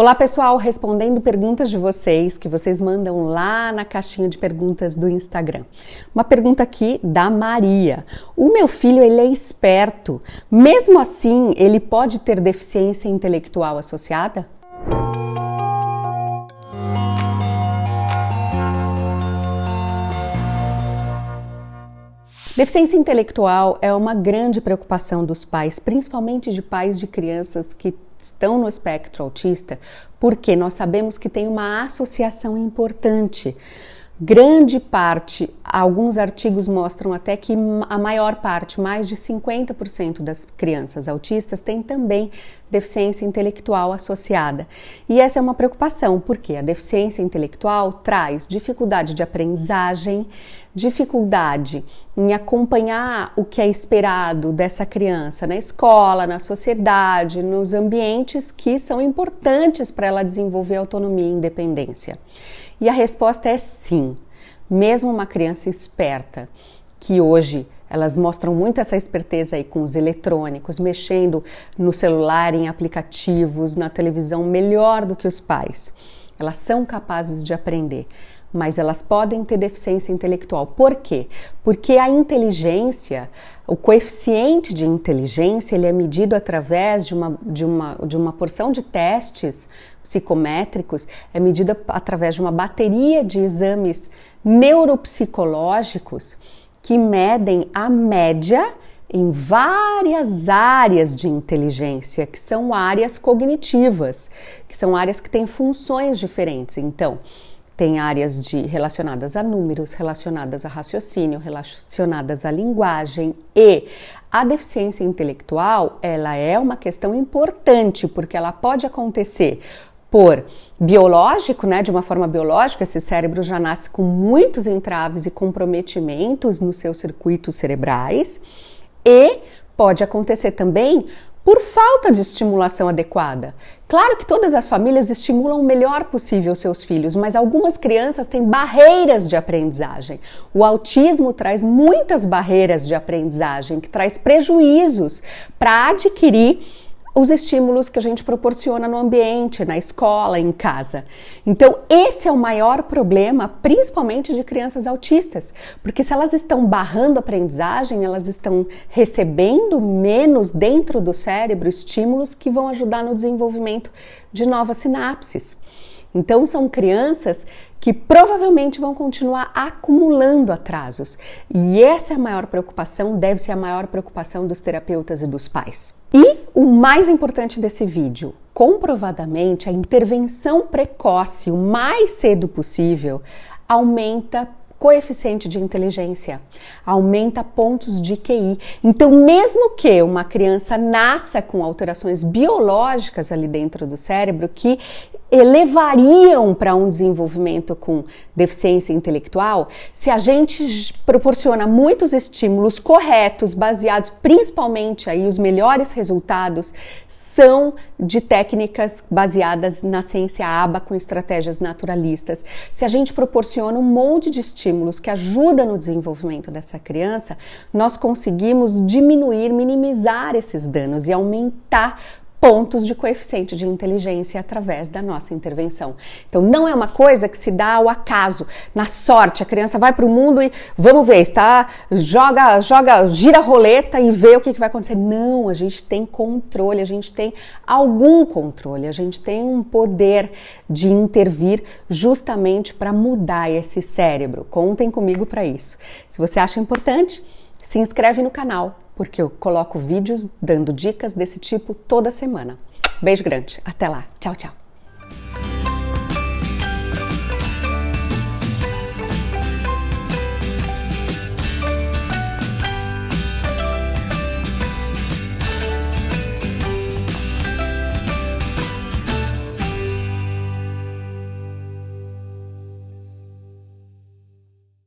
Olá pessoal, respondendo perguntas de vocês que vocês mandam lá na caixinha de perguntas do Instagram. Uma pergunta aqui da Maria. O meu filho ele é esperto, mesmo assim ele pode ter deficiência intelectual associada? Deficiência intelectual é uma grande preocupação dos pais, principalmente de pais de crianças que estão no espectro autista, porque nós sabemos que tem uma associação importante. Grande parte, alguns artigos mostram até que a maior parte, mais de 50% das crianças autistas têm também deficiência intelectual associada. E essa é uma preocupação, porque a deficiência intelectual traz dificuldade de aprendizagem, dificuldade em acompanhar o que é esperado dessa criança na escola, na sociedade, nos ambientes que são importantes para ela desenvolver autonomia e independência. E a resposta é sim. Mesmo uma criança esperta, que hoje elas mostram muito essa esperteza aí com os eletrônicos, mexendo no celular, em aplicativos, na televisão, melhor do que os pais. Elas são capazes de aprender mas elas podem ter deficiência intelectual. Por quê? Porque a inteligência, o coeficiente de inteligência, ele é medido através de uma, de uma, de uma porção de testes psicométricos, é medida através de uma bateria de exames neuropsicológicos que medem a média em várias áreas de inteligência, que são áreas cognitivas, que são áreas que têm funções diferentes. Então, tem áreas de relacionadas a números, relacionadas a raciocínio, relacionadas à linguagem e a deficiência intelectual, ela é uma questão importante porque ela pode acontecer por biológico, né, de uma forma biológica, esse cérebro já nasce com muitos entraves e comprometimentos nos seus circuitos cerebrais e pode acontecer também por falta de estimulação adequada. Claro que todas as famílias estimulam o melhor possível seus filhos, mas algumas crianças têm barreiras de aprendizagem. O autismo traz muitas barreiras de aprendizagem, que traz prejuízos para adquirir os estímulos que a gente proporciona no ambiente, na escola, em casa. Então, esse é o maior problema, principalmente de crianças autistas, porque se elas estão barrando a aprendizagem, elas estão recebendo menos dentro do cérebro estímulos que vão ajudar no desenvolvimento de novas sinapses. Então, são crianças que provavelmente vão continuar acumulando atrasos. E essa é a maior preocupação, deve ser a maior preocupação dos terapeutas e dos pais. E o mais importante desse vídeo, comprovadamente, a intervenção precoce, o mais cedo possível, aumenta coeficiente de inteligência, aumenta pontos de QI. Então, mesmo que uma criança nasça com alterações biológicas ali dentro do cérebro que elevariam para um desenvolvimento com deficiência intelectual, se a gente proporciona muitos estímulos corretos, baseados principalmente aí os melhores resultados são de técnicas baseadas na ciência ABA com estratégias naturalistas. Se a gente proporciona um monte de estímulos que ajudam no desenvolvimento dessa criança, nós conseguimos diminuir, minimizar esses danos e aumentar pontos de coeficiente de inteligência através da nossa intervenção. Então não é uma coisa que se dá ao acaso, na sorte. A criança vai para o mundo e vamos ver, está joga, joga, gira a roleta e vê o que, que vai acontecer. Não, a gente tem controle, a gente tem algum controle, a gente tem um poder de intervir justamente para mudar esse cérebro. Contem comigo para isso. Se você acha importante, se inscreve no canal porque eu coloco vídeos dando dicas desse tipo toda semana. Beijo grande, até lá, tchau, tchau.